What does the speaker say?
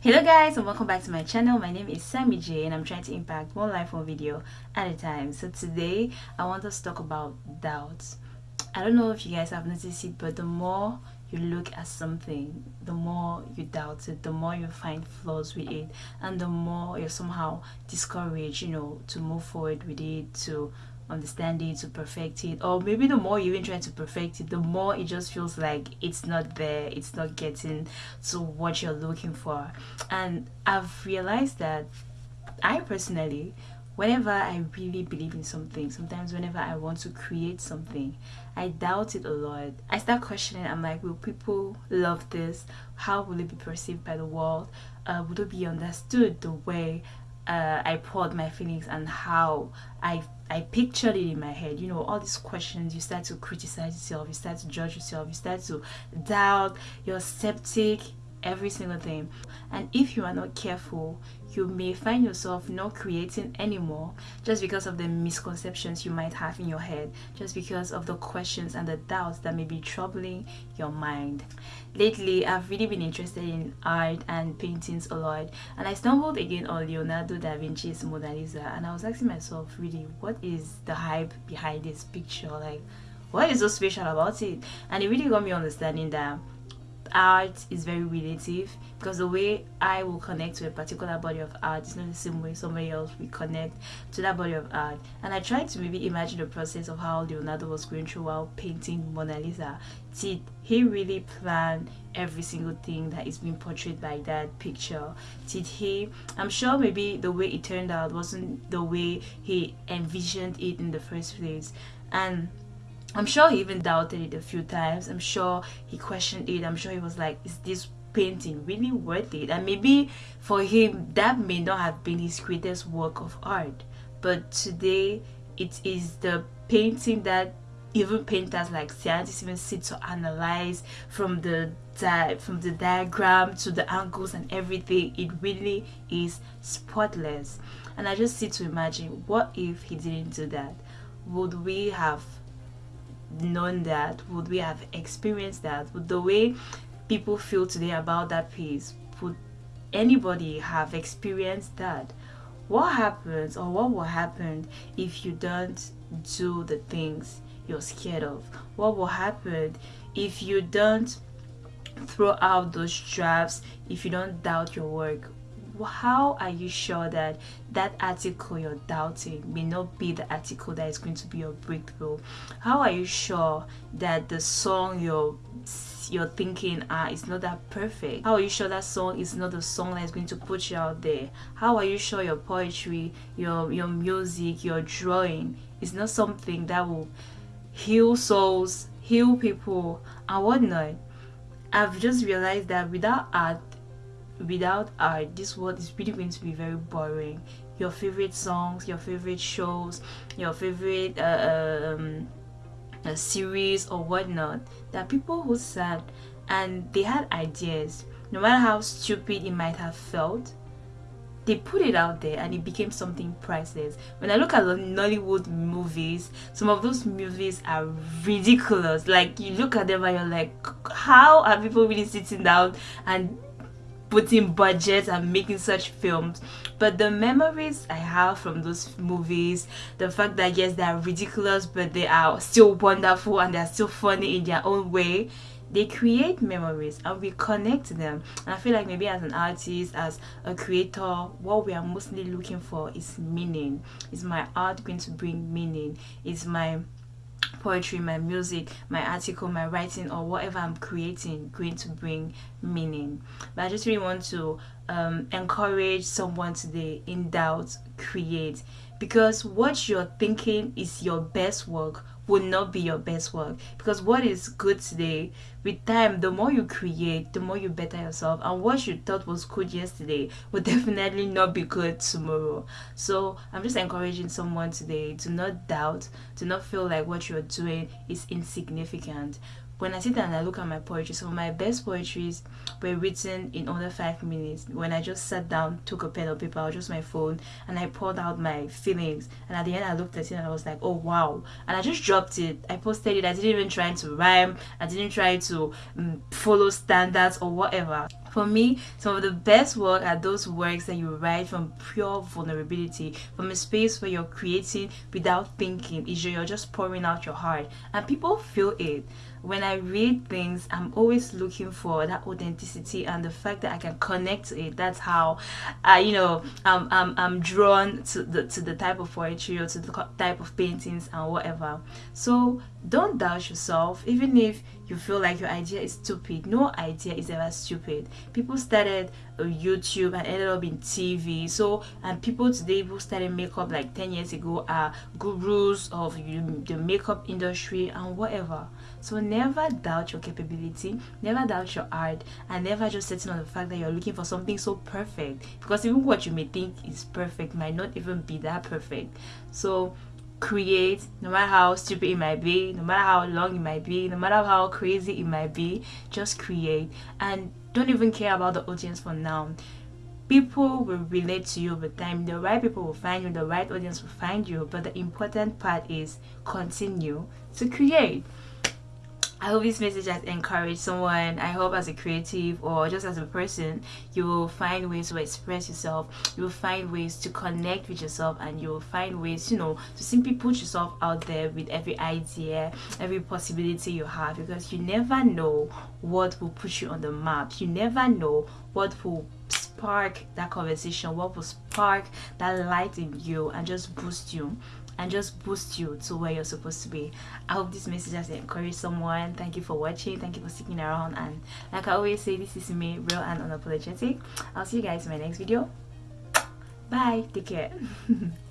Hello guys and welcome back to my channel. My name is Sammy J and I'm trying to impact one life one video at a time. So today I want us to talk about doubts. I don't know if you guys have noticed it but the more you look at something, the more you doubt it, the more you find flaws with it and the more you're somehow discouraged, you know, to move forward with it, to understand it to perfect it or maybe the more you even try to perfect it the more it just feels like it's not there it's not getting to what you're looking for. And i've realized that i personally whenever i really believe in something sometimes whenever i want to create something i doubt it a lot. I start questioning i'm like will people love this? How will it be perceived by the world? Uh, would it be understood the way uh, I poured my feelings and how I I pictured it in my head. You know, all these questions. You start to criticize yourself. You start to judge yourself. You start to doubt. You're skeptic. Every single thing. And if you are not careful, you may find yourself not creating anymore just because of the misconceptions you might have in your head, just because of the questions and the doubts that may be troubling your mind. Lately, I've really been interested in art and paintings a lot, and I stumbled again on Leonardo da Vinci's Mona Lisa, and I was asking myself, really, what is the hype behind this picture? Like, what is so special about it? And it really got me understanding that art is very relative because the way I will connect to a particular body of art is not the same way somebody else will connect to that body of art. And I tried to maybe imagine the process of how Leonardo was going through while painting Mona Lisa. Did he really plan every single thing that is being portrayed by that picture? Did he? I'm sure maybe the way it turned out wasn't the way he envisioned it in the first place. And I'm sure he even doubted it a few times. I'm sure he questioned it. I'm sure he was like, is this painting really worth it? And maybe for him, that may not have been his greatest work of art. But today, it is the painting that even painters like scientists even sit to analyze from the from the diagram to the angles and everything it really is spotless and i just sit to imagine what if he didn't do that would we have known that? Would we have experienced that? Would the way people feel today about that piece, would anybody have experienced that? What happens or what will happen if you don't do the things you're scared of? What will happen if you don't throw out those drafts, if you don't doubt your work? How are you sure that that article you're doubting may not be the article that is going to be your breakthrough? How are you sure that the song you're you're thinking ah is not that perfect? How are you sure that song is not the song that is going to put you out there? How are you sure your poetry your your music your drawing is not something that will heal souls heal people and whatnot? I've just realized that without art without art this world is really going to be very boring your favorite songs your favorite shows your favorite uh, um, a series or whatnot are people who sat and they had ideas no matter how stupid it might have felt they put it out there and it became something priceless. When I look at the Nollywood movies, some of those movies are ridiculous. Like you look at them and you're like, how are people really sitting down and putting budget and making such films. But the memories i have from those movies the fact that yes they are ridiculous but they are still wonderful and they're still funny in their own way they create memories and we connect them. And i feel like maybe as an artist as a creator what we are mostly looking for is meaning. Is my art going to bring meaning? Is my poetry, my music, my article, my writing, or whatever I'm creating going to bring meaning. But I just really want to um, encourage someone today in doubt, create. Because what you're thinking is your best work will not be your best work. Because what is good today with time the more you create the more you better yourself. And what you thought was good yesterday will definitely not be good tomorrow. So i'm just encouraging someone today to not doubt to not feel like what you're doing is insignificant when I sit down and I look at my poetry, some of my best poetries were written in under five minutes. When I just sat down, took a pen or paper or just my phone, and I poured out my feelings. And at the end, I looked at it and I was like, oh wow! And I just dropped it. I posted it. I didn't even try to rhyme. I didn't try to um, follow standards or whatever. for me some of the best work are those works that you write from pure vulnerability from a space where you're creating without thinking is you're just pouring out your heart and people feel it when I read things, I'm always looking for that authenticity and the fact that I can connect to it. That's how I, you know, I'm, I'm, I'm drawn to the to the type of poetry or to the type of paintings and whatever. So don't doubt yourself, even if you feel like your idea is stupid. No idea is ever stupid. People started uh, YouTube and ended up in TV. So and people today who started makeup like 10 years ago are gurus of the makeup industry and whatever. So never doubt your capability, never doubt your art, and never just settle on the fact that you're looking for something so perfect. Because even what you may think is perfect might not even be that perfect. So create no matter how stupid it might be no matter how long it might be no matter how crazy it might be just create. And don't even care about the audience for now. People will relate to you over time. The right people will find you the right audience will find you. But the important part is continue to create I hope this message has encouraged someone. I hope as a creative or just as a person, you will find ways to express yourself. You will find ways to connect with yourself and you will find ways, you know, to simply put yourself out there with every idea, every possibility you have because you never know what will put you on the map. You never know what will spark that conversation, what will spark that light in you and just boost you and just boost you to where you're supposed to be. I hope this message has encouraged someone. Thank you for watching. Thank you for sticking around. And like I always say, this is me, real and unapologetic. I'll see you guys in my next video. Bye. Take care.